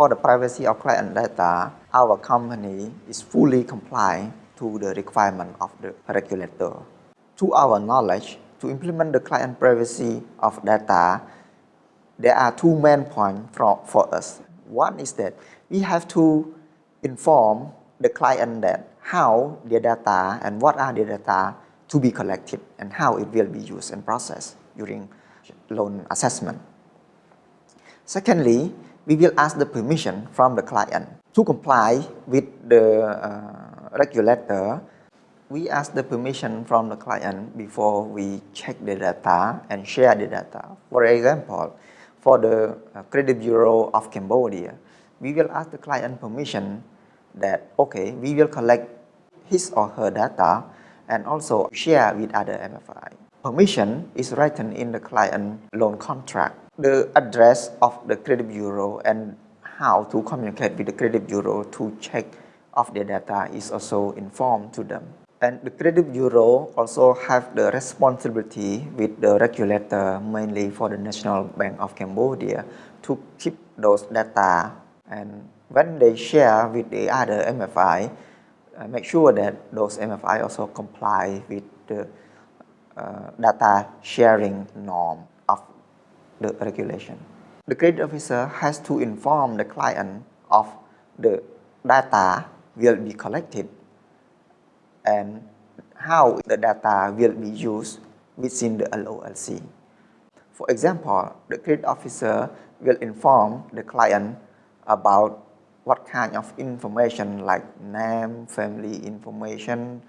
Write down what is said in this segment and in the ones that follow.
For the privacy of client data, our company is fully compliant to the requirement of the regulator. To our knowledge, to implement the client privacy of data, there are two main points for, for us. One is that we have to inform the client that how their data and what are the data to be collected and how it will be used and processed during loan assessment. Secondly, we will ask the permission from the client to comply with the uh, regulator. We ask the permission from the client before we check the data and share the data. For example, for the uh, Credit Bureau of Cambodia, we will ask the client permission that, okay, we will collect his or her data and also share with other MFI. Permission is written in the client loan contract. The address of the credit bureau and how to communicate with the credit bureau to check of their data is also informed to them. And the credit bureau also have the responsibility with the regulator, mainly for the National Bank of Cambodia, to keep those data. And when they share with the other MFI, uh, make sure that those MFI also comply with the uh, data sharing norm the regulation. The credit officer has to inform the client of the data will be collected and how the data will be used within the LOLC. For example, the credit officer will inform the client about what kind of information like name, family information,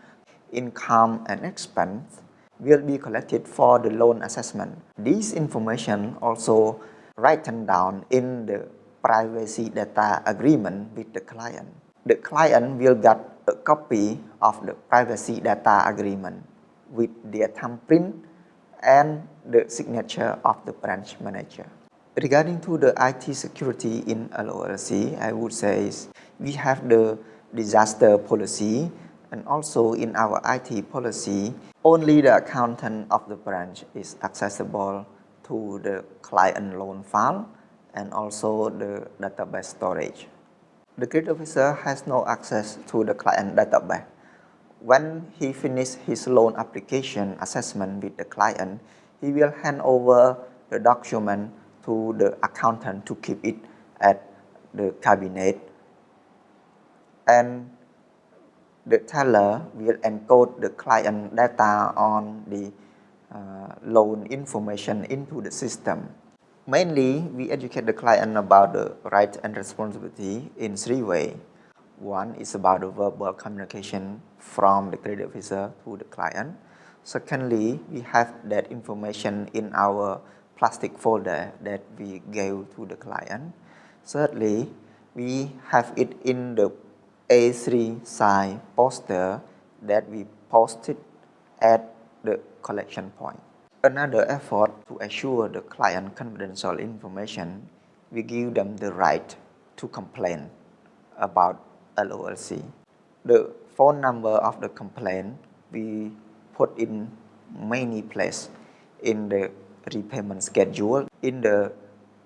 income and expense will be collected for the loan assessment. This information also written down in the privacy data agreement with the client. The client will get a copy of the privacy data agreement with their thumbprint and the signature of the branch manager. Regarding to the IT security in LOLC, I would say we have the disaster policy and also in our IT policy, only the accountant of the branch is accessible to the client loan file and also the database storage. The credit officer has no access to the client database. When he finishes his loan application assessment with the client, he will hand over the document to the accountant to keep it at the cabinet and the teller will encode the client data on the uh, loan information into the system. Mainly, we educate the client about the right and responsibility in three ways. One is about the verbal communication from the credit officer to the client. Secondly, we have that information in our plastic folder that we gave to the client. Thirdly, we have it in the A3 size poster that we posted at the collection point. Another effort to assure the client confidential information, we give them the right to complain about LOLC. The phone number of the complaint we put in many places in the repayment schedule in the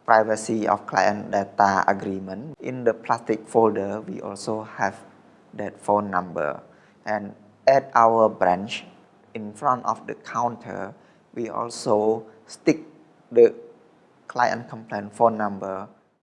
privacy of client data agreement. In the plastic folder, we also have that phone number. And at our branch, in front of the counter, we also stick the client complaint phone number